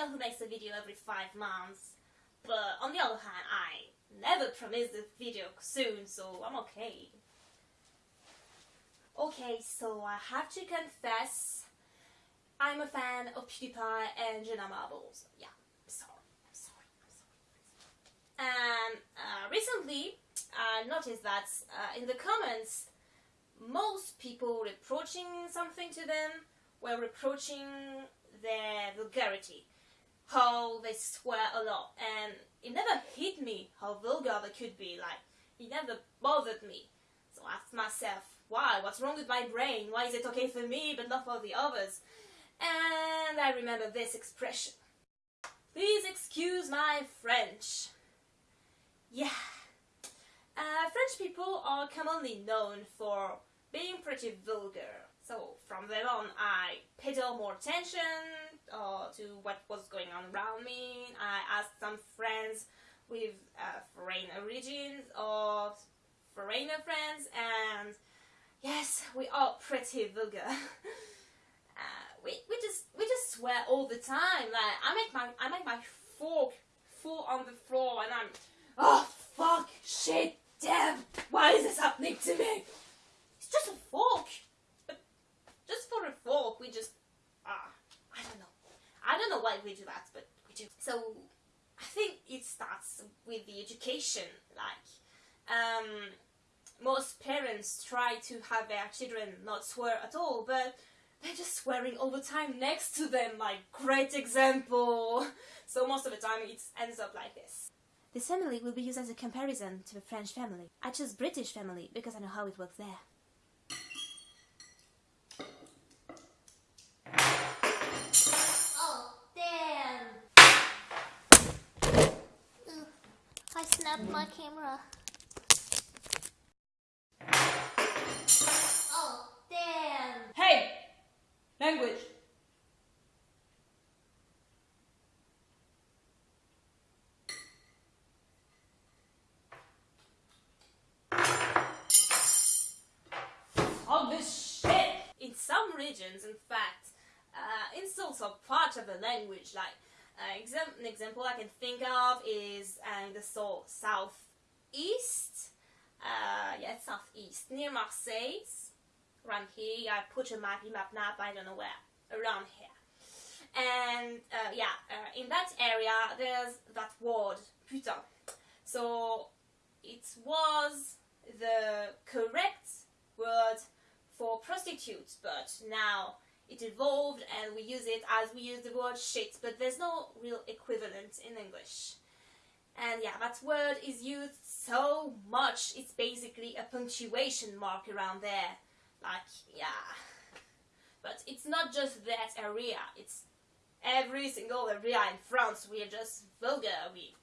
girl who makes a video every five months, but on the other hand, I never promise a video soon, so I'm okay. Okay, so I have to confess, I'm a fan of PewDiePie and Jenna Marbles. Yeah, sorry, I'm sorry, I'm sorry. And uh, recently, I noticed that uh, in the comments, most people reproaching something to them were reproaching their vulgarity, how they swear a lot, and it never hit me how vulgar they could be, like, it never bothered me. So I asked myself, why? What's wrong with my brain? Why is it okay for me but not for the others? And I remember this expression. Please excuse my French. Yeah. Uh, French people are commonly known for being pretty vulgar. So from then on I paid more attention uh, to what was going on around me. I asked some friends with uh, foreign origins or foreigner friends and yes, we are pretty vulgar. uh, we, we just we just swear all the time. Like I make my I make my fork fall on the floor and I'm oh fuck shit damn why is this happening to me? It's just a fork. But just for a fork we just ah I don't know. I don't why we do that, but we do. So I think it starts with the education, like um most parents try to have their children not swear at all, but they're just swearing all the time next to them, like, great example. So most of the time it ends up like this. This family will be used as a comparison to the French family. I chose British family because I know how it works there. My camera. Language. All this shit! In some regions, in fact, uh, insults are part of the language. Like, uh, exam an example I can think of is uh, in the so southeast, uh, yeah, southeast, near Marseille, around here. I put a map, map, map, I don't know where, around here. And uh, yeah, uh, in that area there's that word, putain. So it was the correct word for prostitutes, but now it evolved and we use it as we use the word shit, but there's no real equivalent in English. And yeah, that word is used so much, it's basically a punctuation mark around there. Like, yeah. But it's not just that area, it's every single area in France. We are just vulgar. We,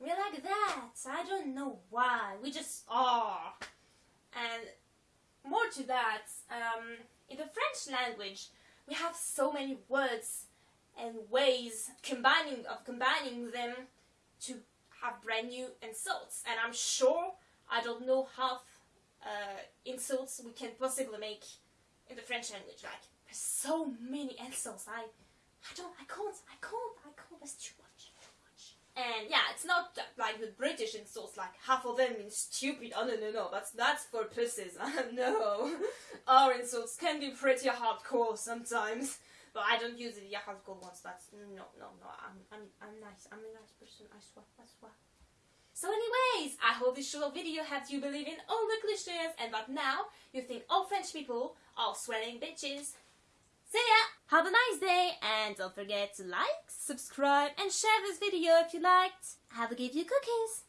we're like that. I don't know why. We just are. And more to that, um, in the French language, we have so many words and ways combining of combining them to have brand new insults. And I'm sure I don't know half uh, insults we can possibly make in the French language. Like, there's so many insults. I, I don't, I can't, I can't, I can't. That's too. And yeah, it's not like the British insults. Like half of them mean stupid. Oh no, no, no. That's that's for pussies. no, our insults can be pretty hardcore sometimes. But I don't use the hardcore ones. That's no, no, no. I'm, I'm, I'm nice. I'm a nice person. I swear. I swear. So anyways, I hope this short video helped you believe in all the cliches and that now you think all French people are swearing bitches. See ya! Have a nice day and don't forget to like, subscribe and share this video if you liked. I will give you cookies.